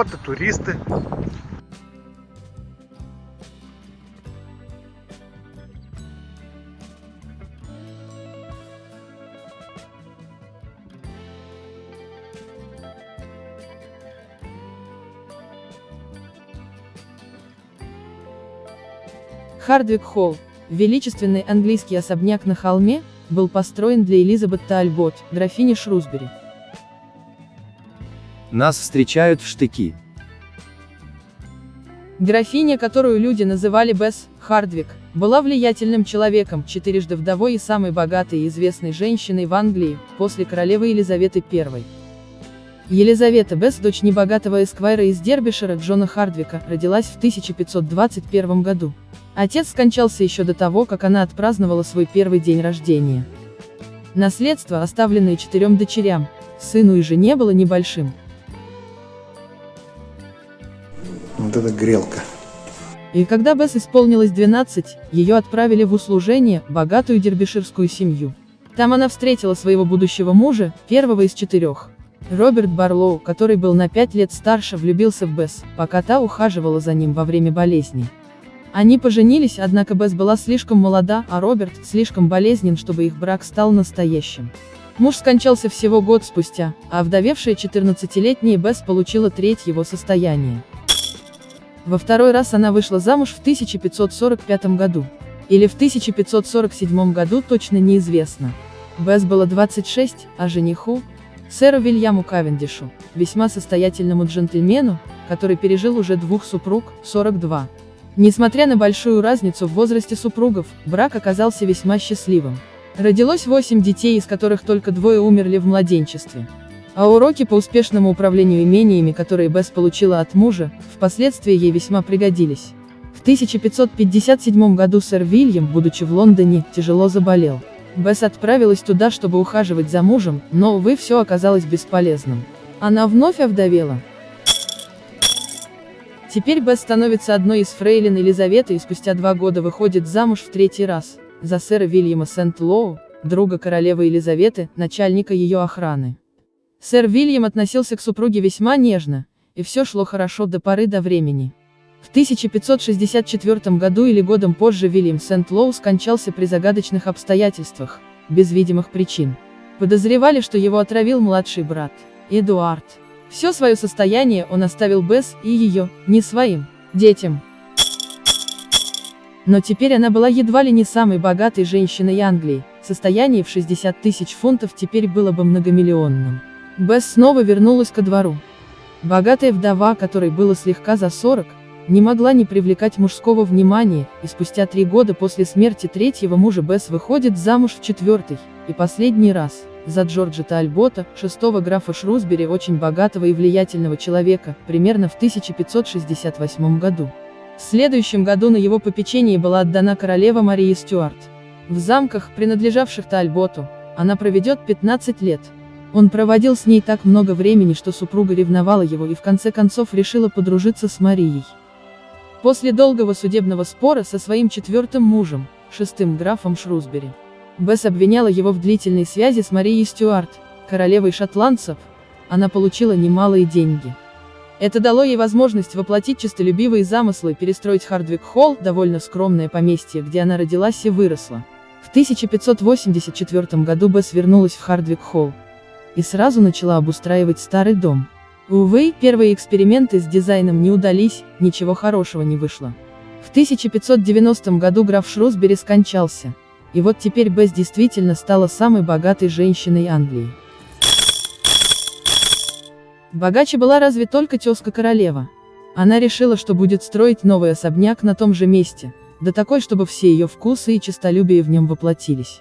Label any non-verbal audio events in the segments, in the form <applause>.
Вот и туристы. Хардвик Холл, величественный английский особняк на холме, был построен для Элизабет Тальбот, графини Шрусбери. Нас встречают в штыки. Графиня, которую люди называли Бесс Хардвик, была влиятельным человеком, четырежды вдовой и самой богатой и известной женщиной в Англии, после королевы Елизаветы I. Елизавета Бесс, дочь небогатого эсквайра из Дербишера Джона Хардвика, родилась в 1521 году. Отец скончался еще до того, как она отпраздновала свой первый день рождения. Наследство, оставленное четырем дочерям, сыну и жене было небольшим. Вот это грелка. И когда Бесс исполнилось 12, ее отправили в услужение, богатую дербиширскую семью. Там она встретила своего будущего мужа, первого из четырех. Роберт Барлоу, который был на пять лет старше, влюбился в Бесс, пока та ухаживала за ним во время болезни. Они поженились, однако Бесс была слишком молода, а Роберт слишком болезнен, чтобы их брак стал настоящим. Муж скончался всего год спустя, а вдовевшая 14-летняя Бесс получила треть его состояния. Во второй раз она вышла замуж в 1545 году. Или в 1547 году точно неизвестно. Бесс было 26, а жениху, сэру Вильяму Кавендишу, весьма состоятельному джентльмену, который пережил уже двух супруг, 42. Несмотря на большую разницу в возрасте супругов, брак оказался весьма счастливым. Родилось 8 детей, из которых только двое умерли в младенчестве. А уроки по успешному управлению имениями, которые Бесс получила от мужа, впоследствии ей весьма пригодились. В 1557 году сэр Вильям, будучи в Лондоне, тяжело заболел. Бесс отправилась туда, чтобы ухаживать за мужем, но, увы, все оказалось бесполезным. Она вновь овдовела. Теперь Бесс становится одной из фрейлин Елизаветы и спустя два года выходит замуж в третий раз, за сэра Вильяма Сент-Лоу, друга королевы Елизаветы, начальника ее охраны. Сэр Вильям относился к супруге весьма нежно, и все шло хорошо до поры до времени. В 1564 году или годом позже Вильям Сент-Лоу скончался при загадочных обстоятельствах, без видимых причин. Подозревали, что его отравил младший брат, Эдуард. Все свое состояние он оставил Бесс и ее, не своим, детям. Но теперь она была едва ли не самой богатой женщиной Англии, состояние в 60 тысяч фунтов теперь было бы многомиллионным. Бесс снова вернулась ко двору. Богатая вдова, которой было слегка за 40, не могла не привлекать мужского внимания, и спустя три года после смерти третьего мужа Бесс выходит замуж в четвертый, и последний раз за Джорджа Тальбота, шестого графа Шрусбери, очень богатого и влиятельного человека, примерно в 1568 году. В следующем году на его попечение была отдана королева Мария Стюарт. В замках, принадлежавших Тальботу, она проведет 15 лет. Он проводил с ней так много времени, что супруга ревновала его и в конце концов решила подружиться с Марией. После долгого судебного спора со своим четвертым мужем, шестым графом Шрусбери, Бесс обвиняла его в длительной связи с Марией Стюарт, королевой шотландцев, она получила немалые деньги. Это дало ей возможность воплотить честолюбивые замыслы и перестроить Хардвик-Холл, довольно скромное поместье, где она родилась и выросла. В 1584 году Бесс вернулась в Хардвик-Холл и сразу начала обустраивать старый дом. Увы, первые эксперименты с дизайном не удались, ничего хорошего не вышло. В 1590 году граф Шрусбери скончался. И вот теперь Бесс действительно стала самой богатой женщиной Англии. Богаче была разве только тезка королева. Она решила, что будет строить новый особняк на том же месте, да такой, чтобы все ее вкусы и честолюбие в нем воплотились.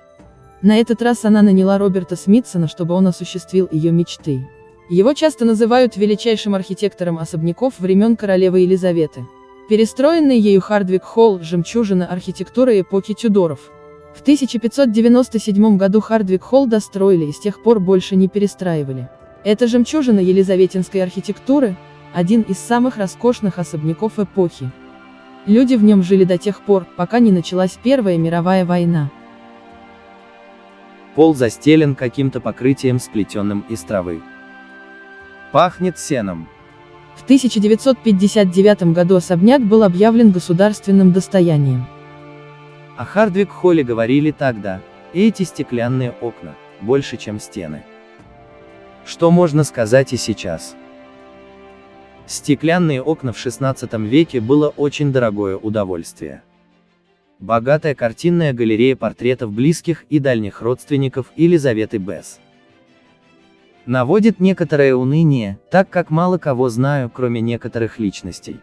На этот раз она наняла Роберта Смитсона, чтобы он осуществил ее мечты. Его часто называют величайшим архитектором особняков времен королевы Елизаветы. Перестроенный ею Хардвик-Холл – жемчужина архитектуры эпохи Тюдоров. В 1597 году Хардвик-Холл достроили и с тех пор больше не перестраивали. Это жемчужина елизаветинской архитектуры, один из самых роскошных особняков эпохи. Люди в нем жили до тех пор, пока не началась Первая мировая война. Пол застелен каким-то покрытием, сплетенным из травы. Пахнет сеном. В 1959 году особняк был объявлен государственным достоянием. О Хардвик-холле говорили тогда, эти стеклянные окна, больше чем стены. Что можно сказать и сейчас? Стеклянные окна в 16 веке было очень дорогое удовольствие. Богатая картинная галерея портретов близких и дальних родственников Елизаветы Бесс. Наводит некоторое уныние, так как мало кого знаю, кроме некоторых личностей.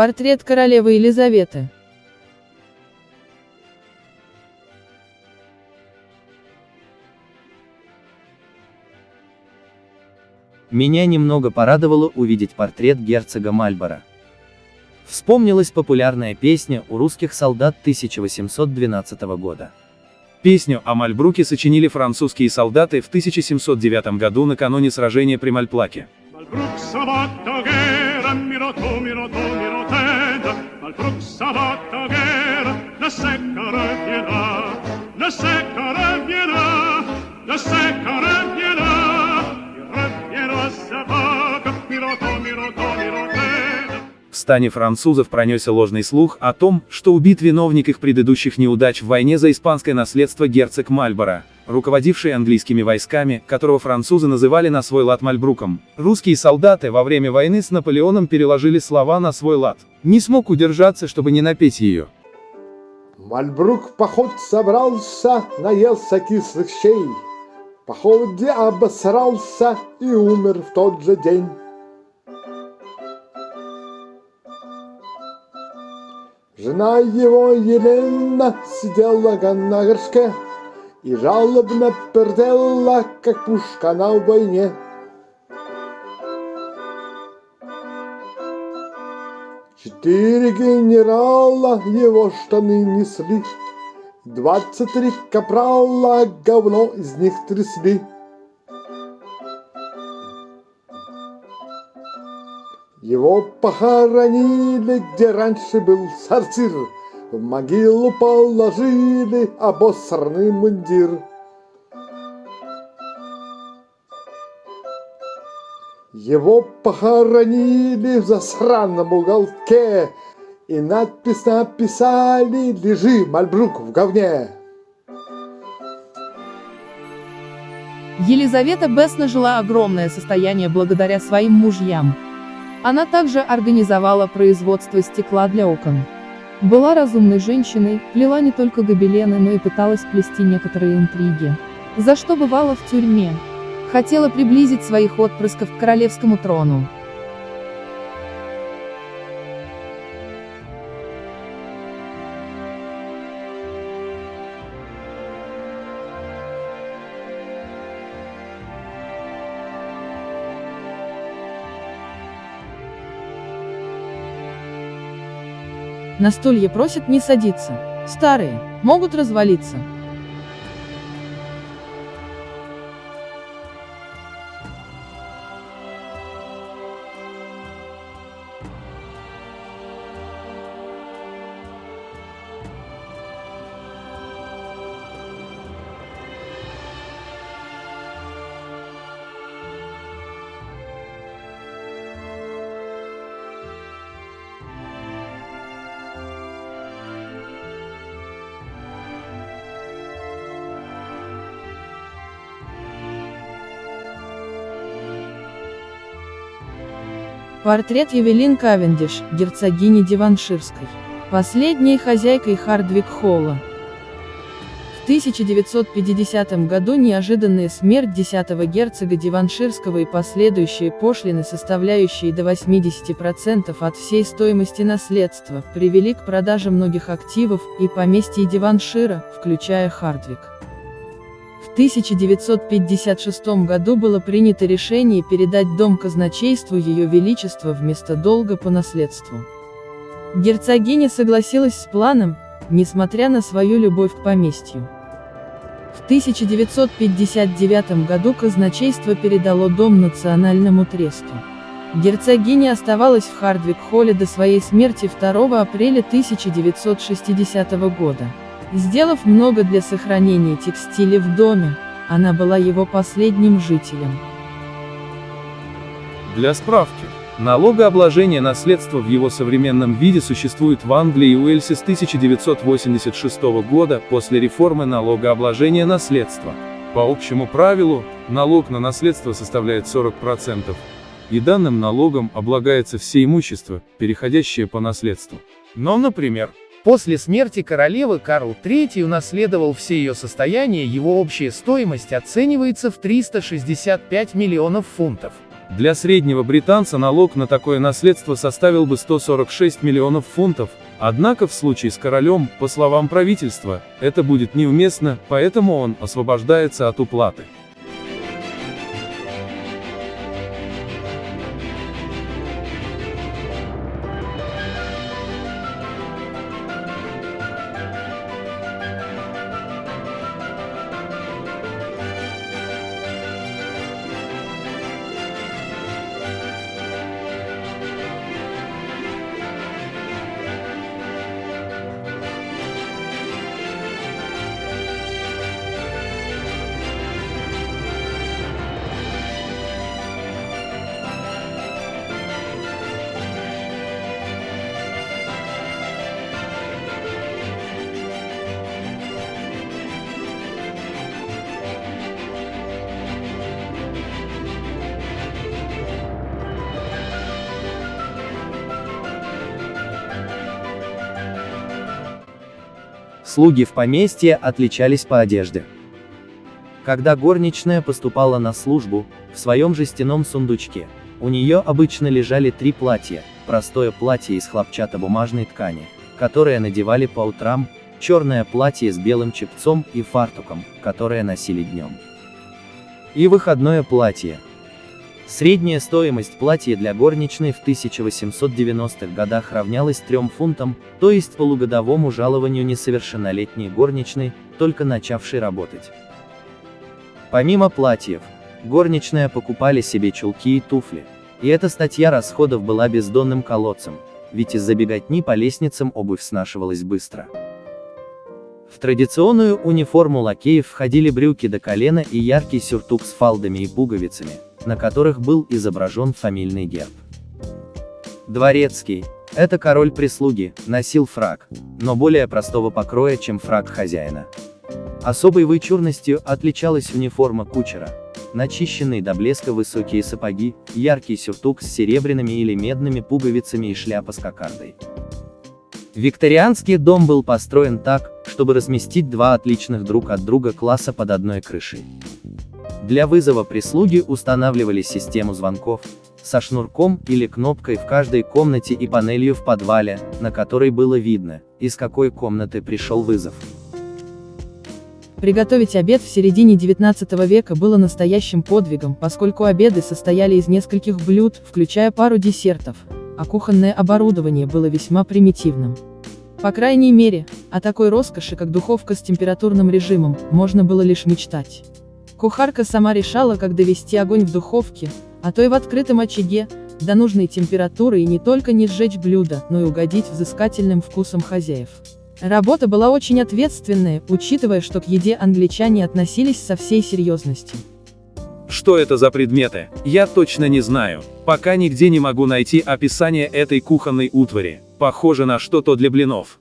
Портрет королевы Елизаветы. Меня немного порадовало увидеть портрет герцога Мальборо. Вспомнилась популярная песня у русских солдат 1812 года. Песню о Мальбруке сочинили французские солдаты в 1709 году накануне сражения при Мальплаке. Malbruk sabatta guerra, mirato, mirato, mirotenda, Malbruk sabatta guerra, la secca reviendra, la secca reviendra, la secca reviendra, il reviendra sabaka, mirato, mirato, mirotenda. В стане французов пронесся ложный слух о том, что убит виновник их предыдущих неудач в войне за испанское наследство герцог Мальборо, руководивший английскими войсками, которого французы называли на свой лад Мальбруком. Русские солдаты во время войны с Наполеоном переложили слова на свой лад. Не смог удержаться, чтобы не напеть ее. Мальбрук поход собрался, наелся кислых щей. Походе обосрался и умер в тот же день. Жена его Елена сидела на горшке и жалобно пердела, как пушка на войне. Четыре генерала его штаны несли, Двадцать три капрала говно из них трясли. Его похоронили, где раньше был сортир, В могилу положили обосранный мундир. Его похоронили в засранном уголке И надпись написали «Лежи, Мальбрук, в говне». Елизавета Бесс нажила огромное состояние благодаря своим мужьям. Она также организовала производство стекла для окон. Была разумной женщиной, плела не только гобелены, но и пыталась плести некоторые интриги. За что бывала в тюрьме. Хотела приблизить своих отпрысков к королевскому трону. На стулья просят не садиться. Старые, могут развалиться. Портрет Евелин Кавендиш, герцогини Диванширской. Последней хозяйкой Хардвик-Холла. В 1950 году неожиданная смерть 10-го герцога Диванширского и последующие пошлины, составляющие до 80% от всей стоимости наследства, привели к продаже многих активов и поместьй Диваншира, включая Хардвик. В 1956 году было принято решение передать дом казначейству Ее Величества вместо долга по наследству. Герцогиня согласилась с планом, несмотря на свою любовь к поместью. В 1959 году казначейство передало дом Национальному тресту. Герцогиня оставалась в Хардвик-холле до своей смерти 2 апреля 1960 года. Сделав много для сохранения текстиля в доме, она была его последним жителем. Для справки, налогообложение наследства в его современном виде существует в Англии и Уэльсе с 1986 года после реформы налогообложения наследства. По общему правилу, налог на наследство составляет 40%, и данным налогом облагается все имущество, переходящее по наследству. Но, например, После смерти королевы Карл III унаследовал все ее состояние, его общая стоимость оценивается в 365 миллионов фунтов. Для среднего британца налог на такое наследство составил бы 146 миллионов фунтов, однако в случае с королем, по словам правительства, это будет неуместно, поэтому он освобождается от уплаты. Слуги в поместье отличались по одежде. Когда горничная поступала на службу, в своем жестяном сундучке, у нее обычно лежали три платья, простое платье из хлопчатобумажной ткани, которое надевали по утрам, черное платье с белым чепцом и фартуком, которое носили днем. И выходное платье. Средняя стоимость платья для горничной в 1890-х годах равнялась 3 фунтам, то есть полугодовому жалованию несовершеннолетней горничной, только начавшей работать. Помимо платьев, горничные покупали себе чулки и туфли. И эта статья расходов была бездонным колодцем, ведь из-за беготни по лестницам обувь снашивалась быстро. В традиционную униформу лакеев входили брюки до колена и яркий сюртук с фалдами и пуговицами, на которых был изображен фамильный герб. Дворецкий, это король прислуги, носил фраг, но более простого покроя, чем фраг хозяина. Особой вычурностью отличалась униформа кучера. Начищенные до блеска высокие сапоги, яркий сюртук с серебряными или медными пуговицами и шляпа с кокардой. Викторианский дом был построен так, чтобы разместить два отличных друг от друга класса под одной крышей. Для вызова прислуги устанавливали систему звонков, со шнурком или кнопкой в каждой комнате и панелью в подвале, на которой было видно, из какой комнаты пришел вызов. Приготовить обед в середине 19 века было настоящим подвигом, поскольку обеды состояли из нескольких блюд, включая пару десертов, а кухонное оборудование было весьма примитивным. По крайней мере, о такой роскоши, как духовка с температурным режимом, можно было лишь мечтать. Кухарка сама решала, как довести огонь в духовке, а то и в открытом очаге, до нужной температуры и не только не сжечь блюдо, но и угодить взыскательным вкусом хозяев. Работа была очень ответственная, учитывая, что к еде англичане относились со всей серьезностью. Что это за предметы, я точно не знаю. Пока нигде не могу найти описание этой кухонной утвари. Похоже на что-то для блинов.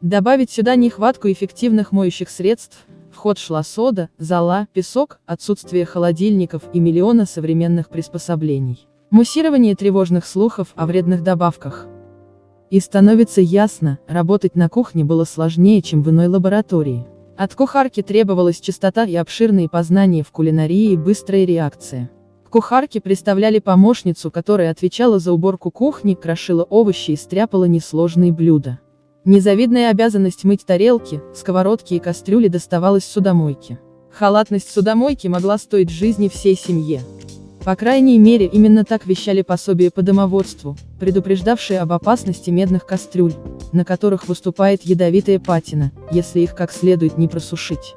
Добавить сюда нехватку эффективных моющих средств, ход шла сода, зола, песок, отсутствие холодильников и миллиона современных приспособлений. Муссирование тревожных слухов о вредных добавках. И становится ясно, работать на кухне было сложнее, чем в иной лаборатории. От кухарки требовалась чистота и обширные познания в кулинарии и быстрая реакция. К кухарке представляли помощницу, которая отвечала за уборку кухни, крошила овощи и стряпала несложные блюда. Незавидная обязанность мыть тарелки, сковородки и кастрюли доставалась судомойке. Халатность судомойки могла стоить жизни всей семье. По крайней мере именно так вещали пособия по домоводству, предупреждавшие об опасности медных кастрюль, на которых выступает ядовитая патина, если их как следует не просушить.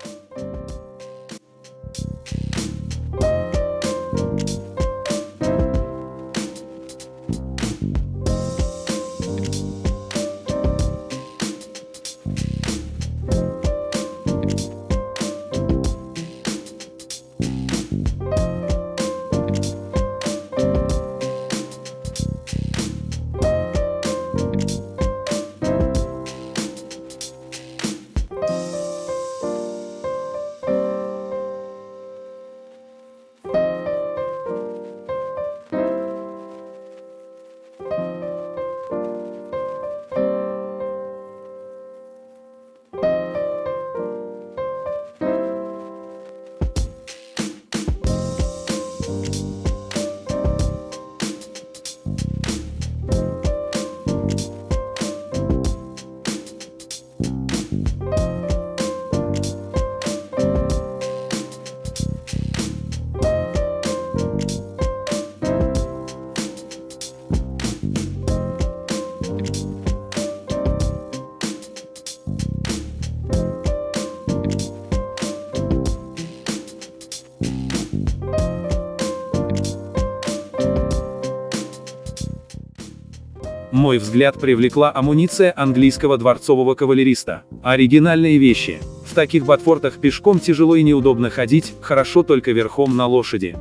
Мой взгляд привлекла амуниция английского дворцового кавалериста. Оригинальные вещи. В таких ботфортах пешком тяжело и неудобно ходить, хорошо только верхом на лошади.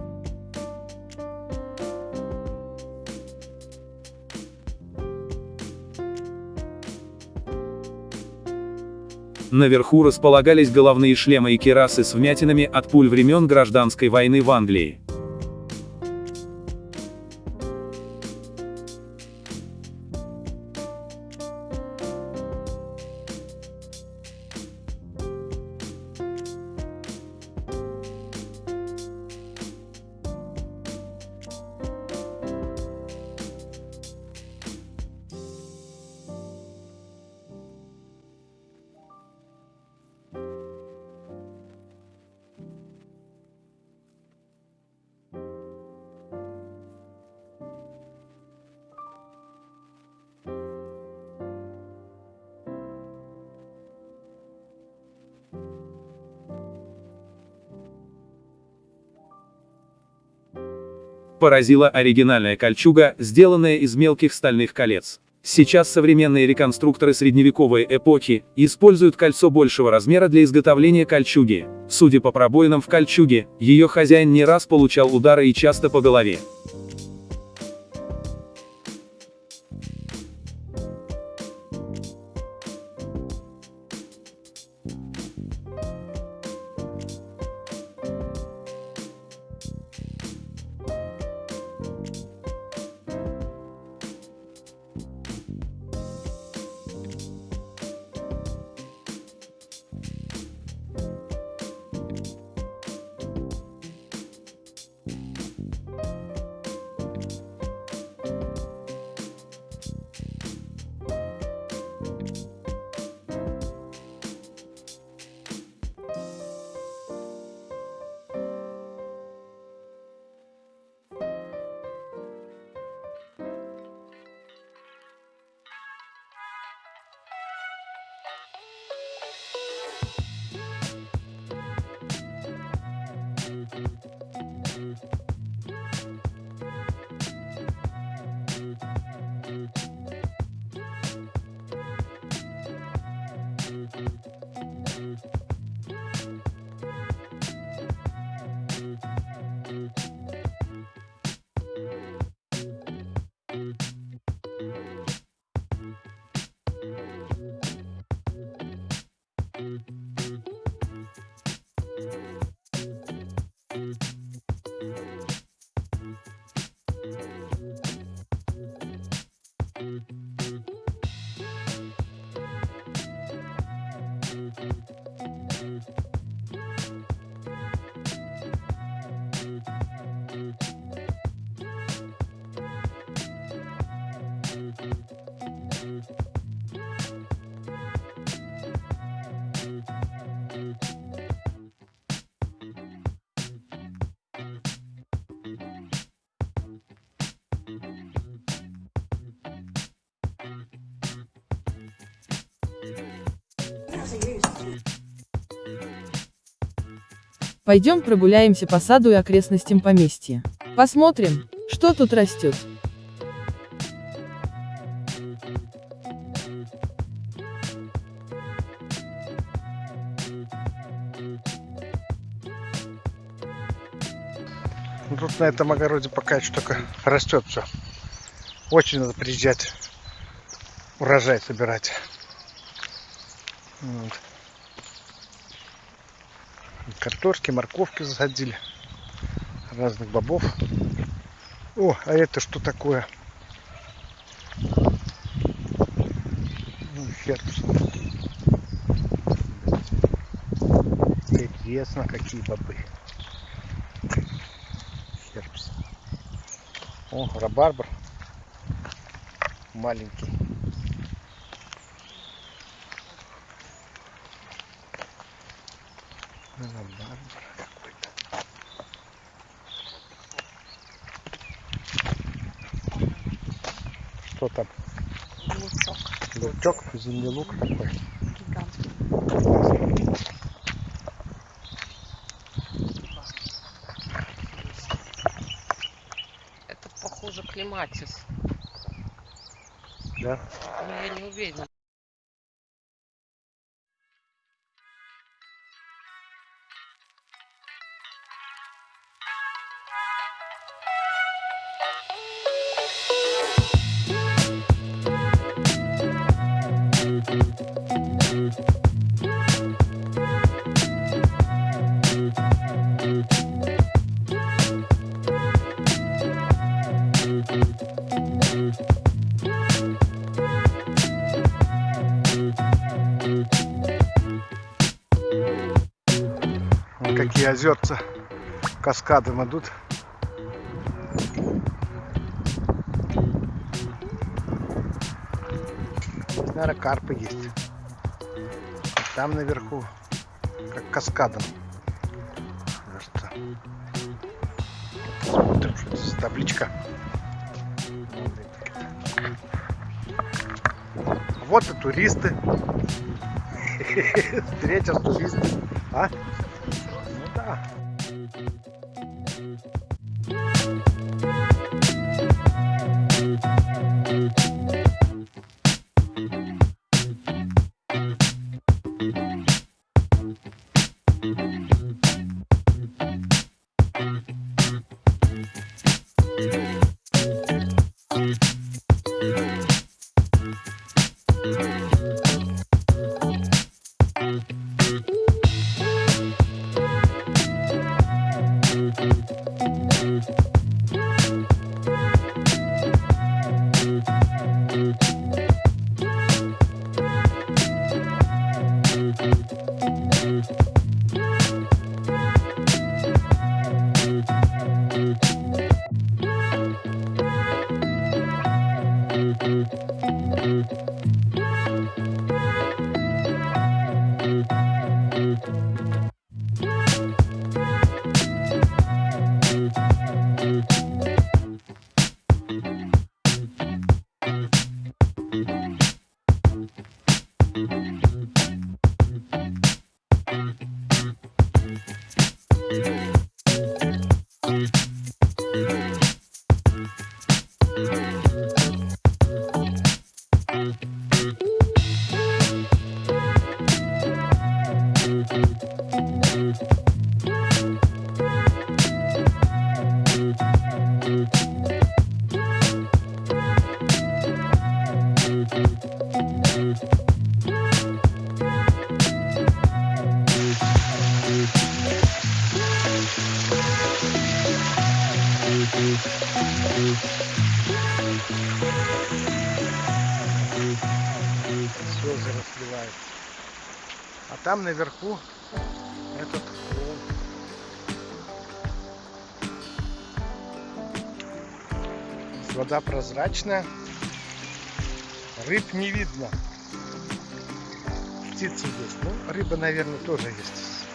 Наверху располагались головные шлемы и керасы с вмятинами от пуль времен гражданской войны в Англии. Поразила оригинальная кольчуга, сделанная из мелких стальных колец. Сейчас современные реконструкторы средневековой эпохи используют кольцо большего размера для изготовления кольчуги. Судя по пробоинам в кольчуге, ее хозяин не раз получал удары и часто по голове. Пойдем прогуляемся по саду и окрестностям поместья. Посмотрим, что тут растет. Ну, тут на этом огороде пока еще только растет все. Очень надо приезжать урожай собирать. Вот. Картошки, морковки засадили. Разных бобов. О, а это что такое? Ну, херпс. Интересно, какие бобы. Херпс. О, рабарбар. Маленький. Рабарбар какой-то. Что там? Лучок Лучок, зимний лук такой. гигантский. Это похоже клематис. Да? Но я не уверена. Каскадом идут. Здесь, наверное, карпы есть. Там наверху, как каскадом. Что? Смотрим, что это за табличка. Вот и туристы. <laughs> Встретил туристы. А? Ну да. Слезы разливают. А там наверху этот холм. Вода прозрачная. Рыб не видно. Птицы есть. Ну, рыба, наверное, тоже есть.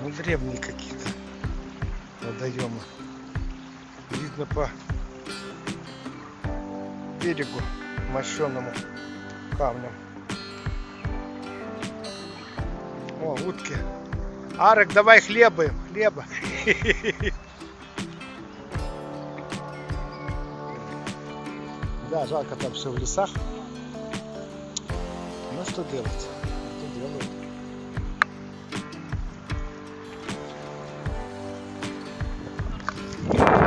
Ну, древние какие-то водоемы. Видно по берегу мощенному камнем. О, утки. Арек, давай хлеба им, <laughs> хлеба. Да, жалко там все в лесах. Ну что делать? Что делают?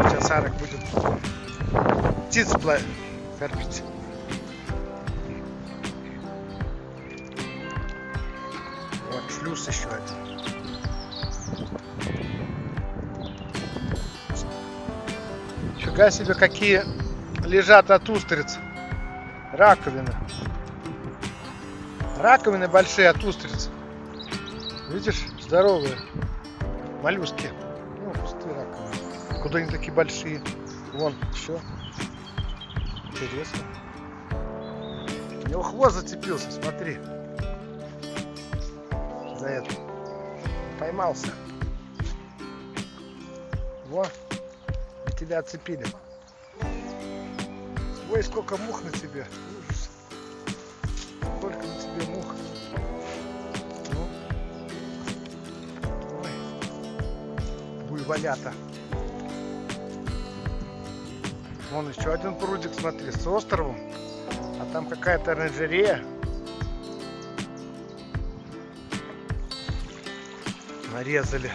Сейчас Арек будет птиц кормить. Вот шлюз еще один. Фига себе, какие лежат от устриц. Раковины. Раковины большие от устриц. Видишь, здоровые. Моллюски. Ну, пустые раковины. Куда они такие большие? Вон, все. Интересно. У него хвост зацепился, смотри. За это. Поймался. Вот. И тебя отцепили. Ой, сколько мух на тебе. Ужас. Сколько на тебе мух. Ну. Ой. Буйволята. Вон еще один прудик, смотри, с островом. А там какая-то оранжерея. Нарезали.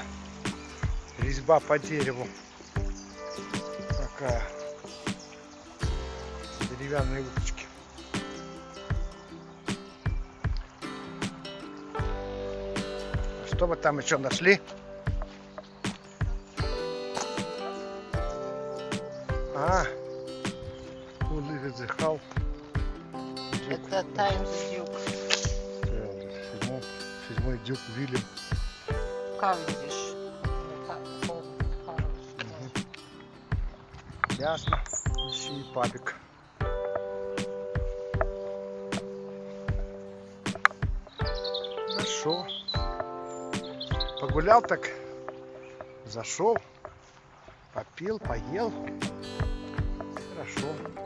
Резьба по дереву. Такая. Деревянные уточки. Что мы там еще нашли? А, the How? Это Times Duke. Седьмой, седьмой дюк Вильям. Кавендиш. Ясно. Ищи папик. Погулял так, зашел, попил, поел. Хорошо.